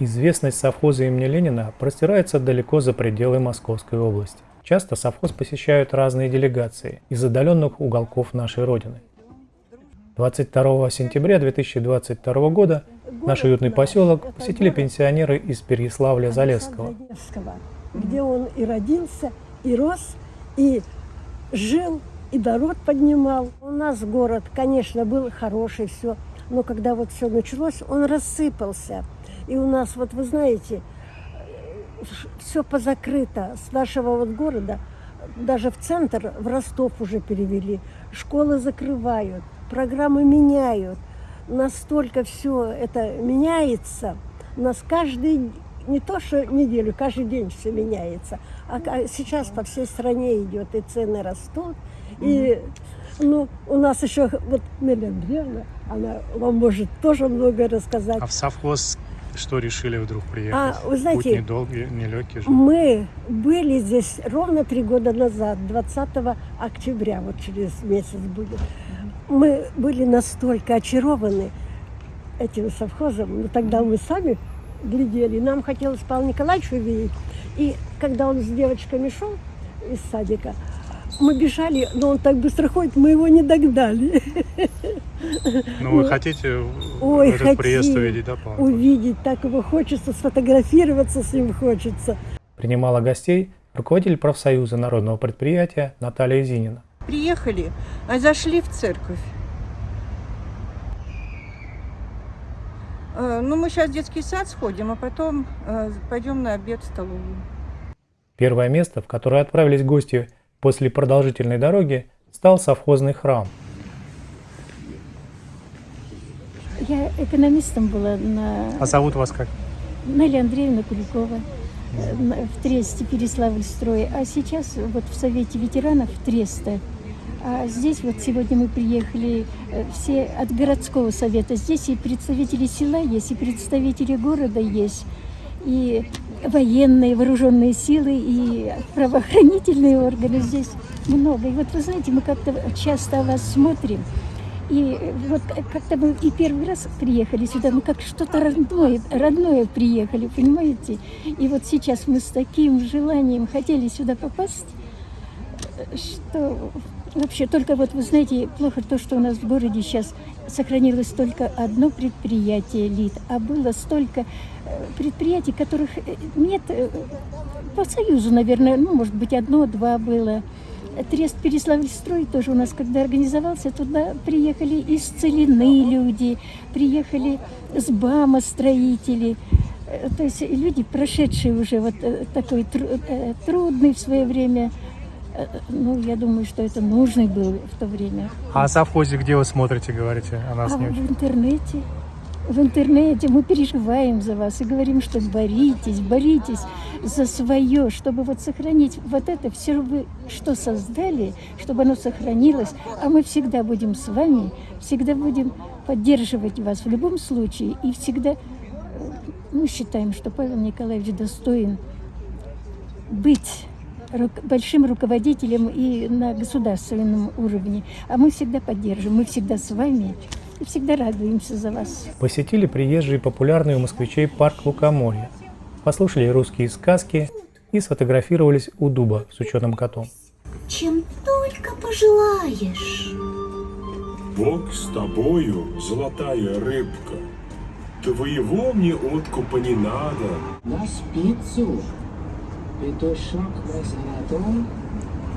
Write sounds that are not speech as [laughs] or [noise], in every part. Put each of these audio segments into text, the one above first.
Известность совхоза имени Ленина простирается далеко за пределы Московской области. Часто совхоз посещают разные делегации из отдаленных уголков нашей Родины. 22 сентября 2022 года наш уютный поселок посетили пенсионеры из Переяславля-Залесского. Где он и родился, и рос, и жил, и народ поднимал. У нас город, конечно, был хороший, все, но когда вот все началось, он рассыпался. И у нас, вот вы знаете, все позакрыто. С нашего вот города даже в центр, в Ростов уже перевели. Школы закрывают, программы меняют. Настолько все это меняется. У нас каждый, не то что неделю, каждый день все меняется. А сейчас по всей стране идет, и цены растут. И ну, у нас еще вот Андреевна, она вам может тоже много рассказать. А в совхоз что решили вдруг приехать? А, вы знаете, Путь недолгий, нелегкий же. Мы были здесь ровно три года назад, 20 октября, вот через месяц будет. Мы были настолько очарованы этим совхозом, но тогда мы сами глядели, нам хотелось Павла Николаевича увидеть. И когда он с девочками шел из садика, мы бежали, но он так быстро ходит, мы его не догнали. [laughs] [laughs] Ну, вы хотите Ой, этот хотим. приезд увидеть, да, Павел? Увидеть, так его хочется, сфотографироваться с ним хочется. Принимала гостей руководитель профсоюза народного предприятия Наталья Зинина. Приехали, а зашли в церковь. Э, ну, мы сейчас в детский сад сходим, а потом э, пойдем на обед в столовую. Первое место, в которое отправились гости после продолжительной дороги, стал совхозный храм. Я экономистом была на... А зовут вас как? Наля Андреевна Куликова в Тресте, Переславль строй. А сейчас вот в Совете ветеранов Треста. А здесь вот сегодня мы приехали э, все от городского совета. Здесь и представители села есть, и представители города есть, и военные, вооруженные силы, и правоохранительные органы здесь много. И вот вы знаете, мы как-то часто вас смотрим, и вот как-то мы и первый раз приехали сюда, мы как что-то родное, родное приехали, понимаете? И вот сейчас мы с таким желанием хотели сюда попасть, что вообще только вот, вы знаете, плохо то, что у нас в городе сейчас сохранилось только одно предприятие ЛИД, а было столько э, предприятий, которых э, нет э, по Союзу, наверное, ну, может быть, одно-два было. Трест Переславльстрой тоже у нас, когда организовался, туда приехали из Целины люди, приехали с БАМа строители, э, то есть люди, прошедшие уже вот э, такой э, трудный в свое время, ну, я думаю, что это нужный был в то время. А о совхозе где вы смотрите, говорите, о нас а не в интернете в интернете, мы переживаем за вас и говорим, что боритесь, боритесь за свое, чтобы вот сохранить вот это все, что создали, чтобы оно сохранилось, а мы всегда будем с вами, всегда будем поддерживать вас в любом случае и всегда э, мы считаем, что Павел Николаевич достоин быть большим руководителем и на государственном уровне. А мы всегда поддержим, мы всегда с вами всегда радуемся за вас. Посетили приезжие популярный у москвичей парк Лукоморья, послушали русские сказки и сфотографировались у дуба с ученым котом. Чем только пожелаешь. Бог с тобою, золотая рыбка. Твоего мне откупа не надо. На спицу петушок на золотой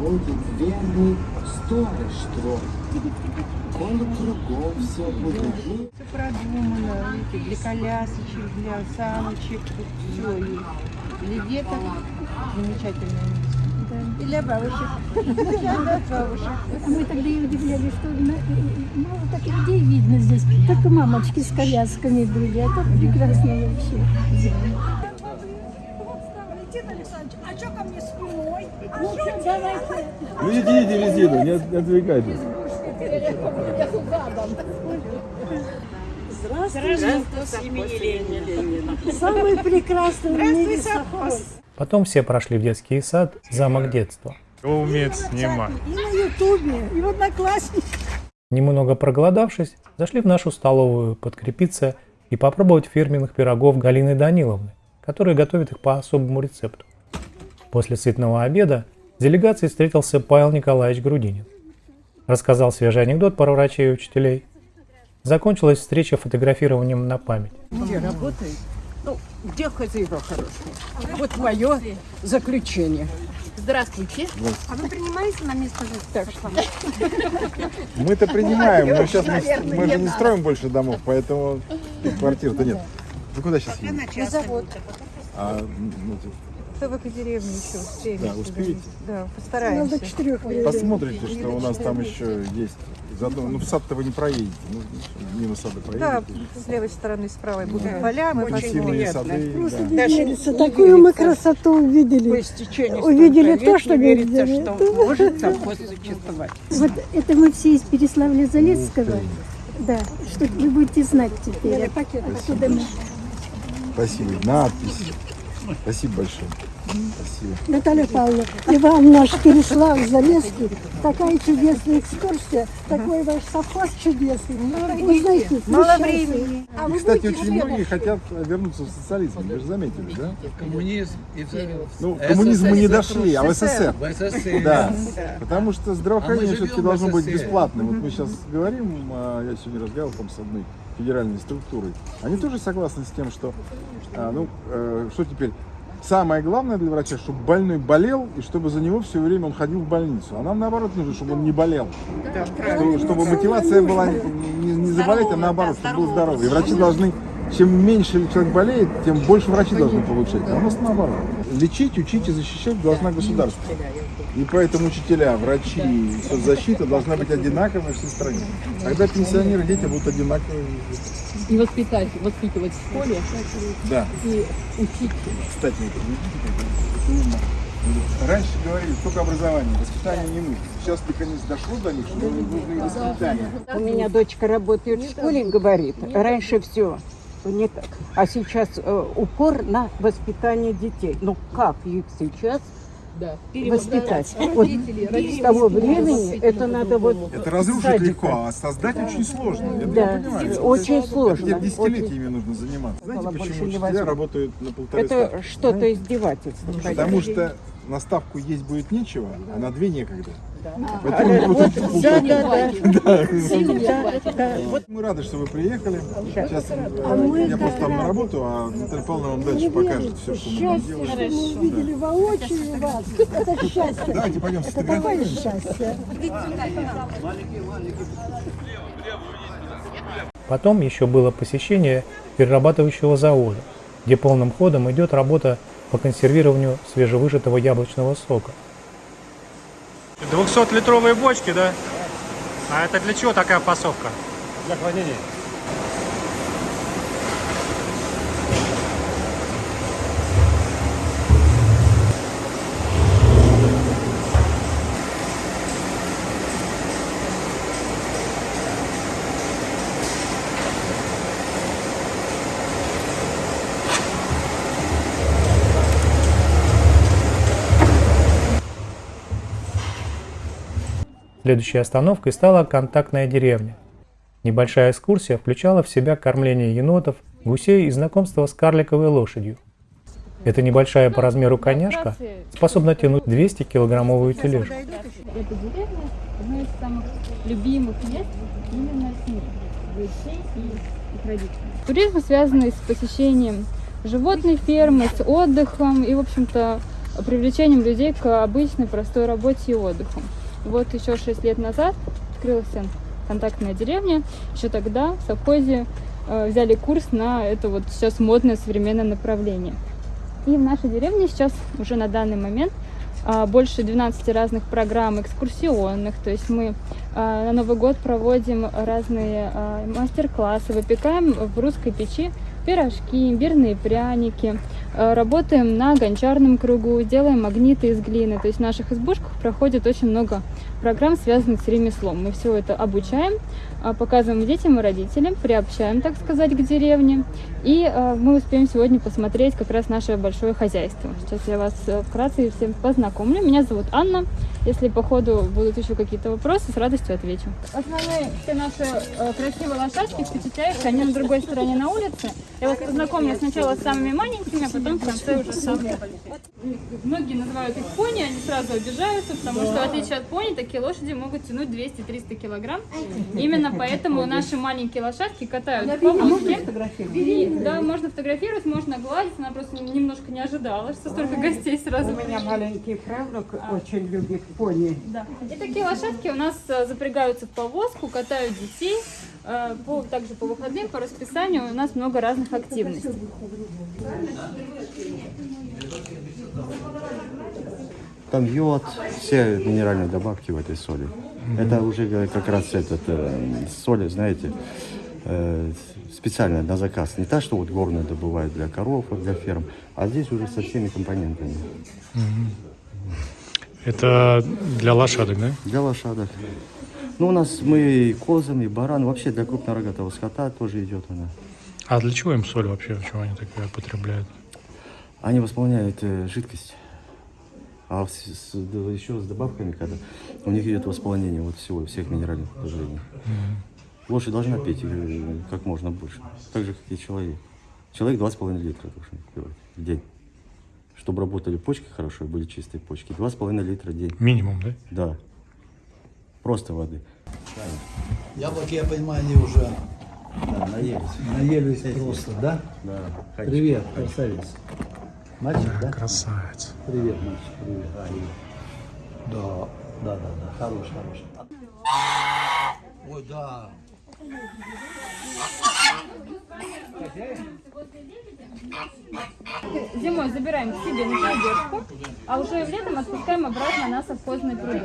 будет верный сторож твой. Он кругом все будет. Все продумано, видите, для колясочек, для саночек, все есть. Для деток замечательное место. Да. И для бабушек. [laughs] Для бабушек. Мы тогда и удивлялись, что мало таких людей видно здесь. Только мамочки с колясками были, а тут прекрасно вообще. А что ко мне спиной? А ну, давайте. Ну идите, идите, не, не отвлекайтесь. Здравствуйте. Здравствуйте, Самый прекрасный в мире совхоз. Потом все прошли в детский сад «Замок детства». Кто умеет снимать? И на ютубе, и в одноклассниках. Немного проголодавшись, зашли в нашу столовую подкрепиться и попробовать фирменных пирогов Галины Даниловны, которая готовит их по особому рецепту. После сытного обеда делегации встретился Павел Николаевич Грудинин. Рассказал свежий анекдот про врачей и учителей. Закончилась встреча фотографированием на память. Где работает? Ну, где хозяева хорошие? Вот мое заключение. Здравствуйте. А вы принимаете на место жительства? Мы-то принимаем, но сейчас мы, мы же не строим больше домов, поэтому квартир-то нет. Вы куда сейчас едете? На завод. А, ну, типа, Только деревню еще успеем. Да, успеете? Да, постараемся. Надо четырех. Посмотрите, что у нас там еще есть. Заодно, ну в сад-то вы не проедете, ну, мимо сада Да, проедете. с левой стороны справа будут Да. поля, мы Очень сады, Просто да. не верится. Такую мы красоту увидели. Увидели то, что не верится, что может совхоз существовать. Вот это мы все из Переславля-Залесского. Да, что вы будете знать теперь. Откуда мы? Спасибо. Надпись. Спасибо большое. Спасибо. Наталья Павловна, и вам наш Переслав Залесский, такая чудесная экскурсия, такой ваш совхоз чудесный. Мало встречайте. времени. А вы кстати, очень многие хотят вернуться в социализм. Вы же заметили, да? Коммунизм и Ну, к коммунизму мы не дошли, а в СССР. В СССР. Да, потому что здравоохранение А все-таки должно в быть бесплатным. Вот мы сейчас говорим, а, я сегодня разговаривал там с одной федеральной структурой. Они тоже согласны с тем, что, а, ну, э, что теперь, самое главное для врача, чтобы больной болел и чтобы за него все время он ходил в больницу. А нам наоборот нужно, чтобы он не болел. Чтобы, чтобы мотивация была не, не- заболеть, а наоборот, чтобы был здоровый. И врачи должны, чем меньше человек болеет, тем больше врачи должны получать. А у нас наоборот. Лечить, учить и защищать должна государство. И поэтому учителя, врачи и соцзащита должна быть одинаковой во всей стране. Тогда пенсионеры, дети будут одинаковые. И воспитать, воспитывать в школе Да. и учить. Кстати, вот видите, как Раньше говорили, только образование, воспитание не нужно. Сейчас наконец дошло до них, что нужно и воспитание. У меня дочка работает в школе, говорит, раньше все не так. А сейчас э, упор на воспитание детей. Ну как их сейчас Да. воспитать? Вот с того времени это надо вот Это разрушить садика. легко, а создать очень сложно. Я Да, понимаю. очень сложно. Это десятилетиями нужно заниматься. Знаете, почему учителя работают на полторы Это что-то издевательство. Потому что на ставку есть будет нечего, а на две некогда. А, Поэтому вот, вот- да, да, да. [laughs] Да. Да, да. Вот Мы рады, что вы приехали. Сейчас А мы я просто там на работу, а Наталья Павловна вам дальше покажет все, что мы Счастье, что мы увидели воочию вас. Это счастье. Давайте пойдем Это такое счастье. Потом еще было посещение перерабатывающего завода, где полным ходом идет работа по консервированию свежевыжатого яблочного сока. 200-литровые бочки, да? А это для чего такая пасовка? Для хранения. Следующей остановкой стала контактная деревня. Небольшая экскурсия включала в себя кормление енотов, гусей и знакомство с карликовой лошадью. Эта небольшая по размеру коняшка способна тянуть 200-килограммовую тележку. Эта деревня одно из самых любимых мест именно с ним, детей и родителей. Туризм, связанный с посещением животной фермы, с отдыхом и, в общем-то, привлечением людей к обычной простой работе и отдыху. Вот еще 6 лет назад открылась контактная деревня. Еще тогда в совхозе э, взяли курс на это вот сейчас модное современное направление. И в нашей деревне сейчас уже на данный момент а, больше 12 разных программ экскурсионных. То есть мы а, на Новый год проводим разные а, мастер-классы, выпекаем в русской печи пирожки, имбирные пряники, а, работаем на гончарном кругу, делаем магниты из глины. То есть в наших избушках проходит очень много программ, связанных с ремеслом. Мы все это обучаем, а, показываем детям и родителям, приобщаем, так сказать, к деревне. И а, мы успеем сегодня посмотреть как раз наше большое хозяйство. Сейчас я вас э, вкратце всем познакомлю. Меня зовут Анна. Если по ходу будут еще какие-то вопросы, с радостью отвечу. Основные все наши э, красивые лошадки, впечатляющие, они на другой стороне на улице. Я вас познакомлю сначала с самыми маленькими, а потом в конце уже самые Многие называют их пони, они сразу обижаются, потому что в отличие от пони, такие лошади могут тянуть 200-300 килограмм. Именно поэтому наши маленькие лошадки катают по повозке. Да, можно фотографировать, можно гладить. Она просто немножко не ожидала, что столько гостей сразу. У меня маленький правнук очень любит пони. Да. И такие лошадки у нас э, запрягаются в повозку, катают детей. Э, по, также по выходным, по расписанию у нас много разных активностей. Там йод, все минеральные добавки в этой соли. Mm-hmm. Это уже как раз этот э, соль, знаете, э, специально на заказ. Не та, что вот горная добывают для коров, для ферм, а здесь уже со всеми компонентами. Mm-hmm. Это для лошадок, да? Для лошадок. Ну, у нас мы и козам, и баран, вообще для крупнорогатого скота тоже идет она. А для чего им соль вообще, чего они такое потребляют? Они восполняют э, жидкость. А с, с, еще с добавками, когда у них идет восполнение вот всего, всех минеральных положений. Mm-hmm. Лошадь должна пить э, как можно больше, так же, как и человек. Человек 2,5 литра должен пить в день. Чтобы работали почки хорошо, были чистые почки. 2,5 литра в день. Минимум, да? Да. Просто воды. Яблоки, я понимаю, они уже да, наелись. Наелись просто, да? Да. Привет, красавец. Мальчик, да? Красавец. Привет, мальчик, привет. Да, да, да, да, хорош, хорош. Ой, да. Зимой забираем к себе на поддержку, а уже летом отпускаем обратно на совхозные пруды.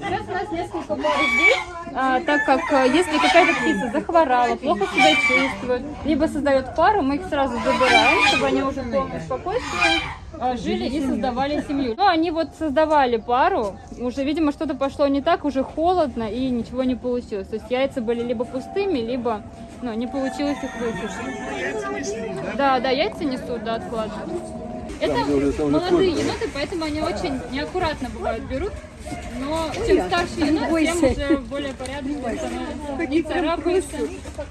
Сейчас у нас несколько пар здесь, а, так как а, если какая-то птица захворала, плохо себя чувствует, либо создает пару, мы их сразу забираем, чтобы они уже в полном спокойствии а, жили и создавали семью. Ну, они вот создавали пару, уже, видимо, что-то пошло не так, уже холодно и ничего не получилось. То есть яйца были либо пустыми, либо ну, не получилось их высушить. Да, да, яйца несут, да, откладывают. Это молодые еноты, поэтому они очень неаккуратно бывают берут. Но чем старше енот, тем уже более порядочно становится. Не царапается.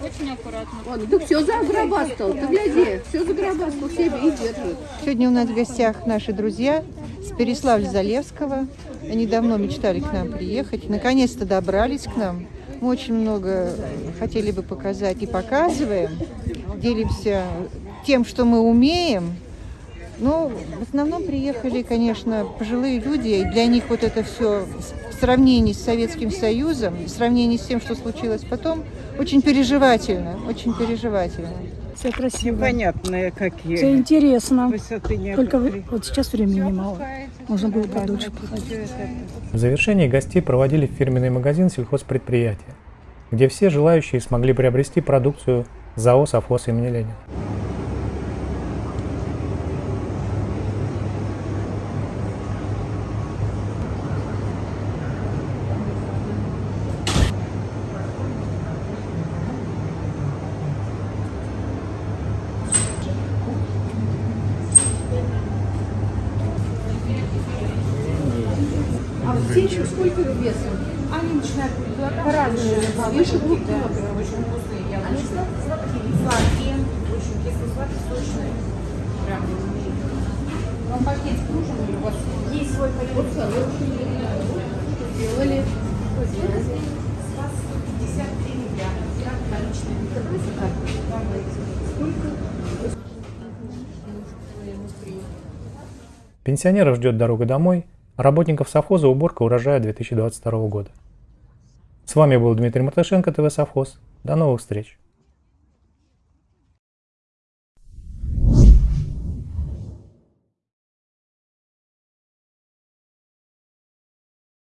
Очень аккуратно. Он, да все загробастал, ты гляди, все загробастал себе и держит. Сегодня у нас в гостях наши друзья с Переславля-Залевского. Они давно мечтали к нам приехать. Наконец-то добрались к нам. Мы очень много хотели бы показать и показываем. Делимся тем, что мы умеем. Ну, в основном приехали, конечно, пожилые люди, и для них вот это все в сравнении с Советским Союзом, в сравнении с тем, что случилось потом, очень переживательно, очень переживательно. Все красиво. Непонятные какие. Все интересно. Высоты. Только вы, вот сейчас времени мало. Можно было подольше походить. В завершении гостей проводили в фирменный магазин сельхозпредприятия, где все желающие смогли приобрести продукцию ЗАО «Совхоз» имени Ленина. Птичек сколько весом? Они начинают по-разному. Выше двух килограмм. Очень вкусные яблочки. Сладкие. Очень кисло-сладкие, сочные. Прям. Вам пакетик нужен или у вас есть свой пакет? Сделали. С вас 53 рубля. Как наличные. Сколько? Пенсионеров ждет дорога домой, работников совхоза уборка урожая 2022 года. С вами был Дмитрий Мартышенко, ТВ Совхоз. До новых встреч!